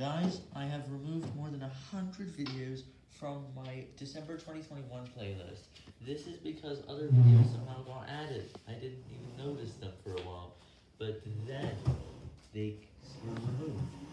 Guys, I have removed more than 100 videos from my December 2021 playlist. This is because other videos somehow got added. I didn't even notice them for a while. But then, they